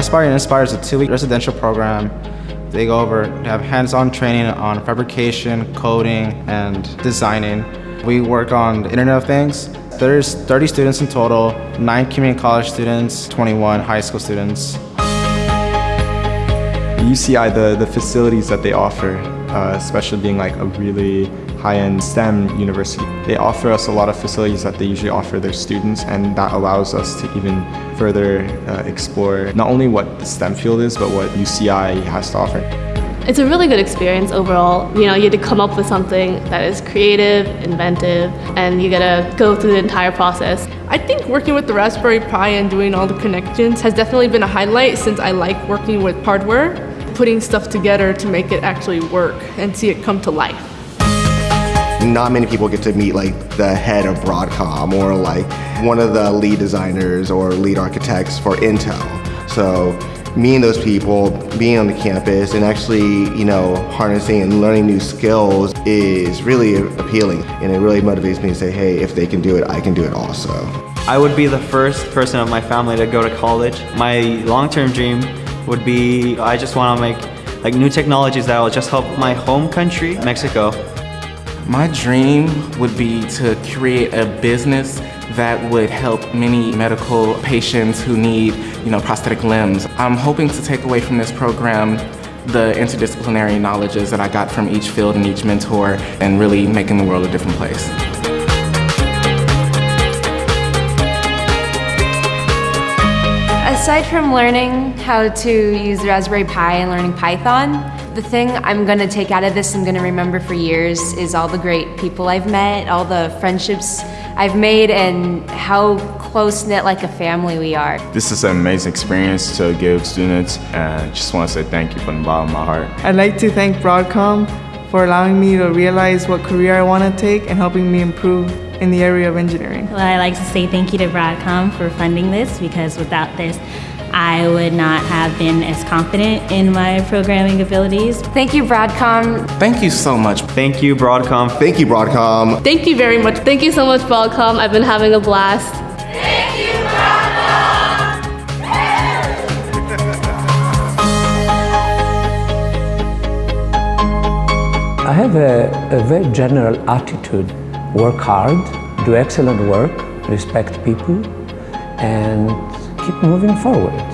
Aspire and Inspire is a two-week residential program. They go over, they have hands-on training on fabrication, coding, and designing. We work on the Internet of Things. There's 30 students in total, 9 community college students, 21 high school students. UCI, the, the facilities that they offer, uh, especially being like a really high-end STEM university, they offer us a lot of facilities that they usually offer their students and that allows us to even further uh, explore not only what the STEM field is, but what UCI has to offer. It's a really good experience overall. You know, you get to come up with something that is creative, inventive, and you get to go through the entire process. I think working with the Raspberry Pi and doing all the connections has definitely been a highlight since I like working with hardware, putting stuff together to make it actually work and see it come to life. Not many people get to meet like the head of Broadcom or like one of the lead designers or lead architects for Intel. So meeting those people, being on the campus, and actually, you know, harnessing and learning new skills is really appealing. And it really motivates me to say, hey, if they can do it, I can do it also. I would be the first person of my family to go to college. My long-term dream would be, I just want to make like new technologies that will just help my home country, Mexico. My dream would be to create a business that would help many medical patients who need, you know, prosthetic limbs. I'm hoping to take away from this program the interdisciplinary knowledges that I got from each field and each mentor and really making the world a different place. Aside from learning how to use Raspberry Pi and learning Python, the thing I'm gonna take out of this I'm gonna remember for years is all the great people I've met, all the friendships I've made, and how close-knit like a family we are. This is an amazing experience to give students and I just want to say thank you from the bottom of my heart. I'd like to thank Broadcom for allowing me to realize what career I want to take and helping me improve in the area of engineering. Well, I'd like to say thank you to Broadcom for funding this because without this, I would not have been as confident in my programming abilities. Thank you, Broadcom. Thank you so much. Thank you, Broadcom. Thank you, Broadcom. Thank you very much. Thank you so much, Broadcom. I've been having a blast. Thank you, Broadcom! I have a, a very general attitude. Work hard, do excellent work, respect people, and keep moving forward.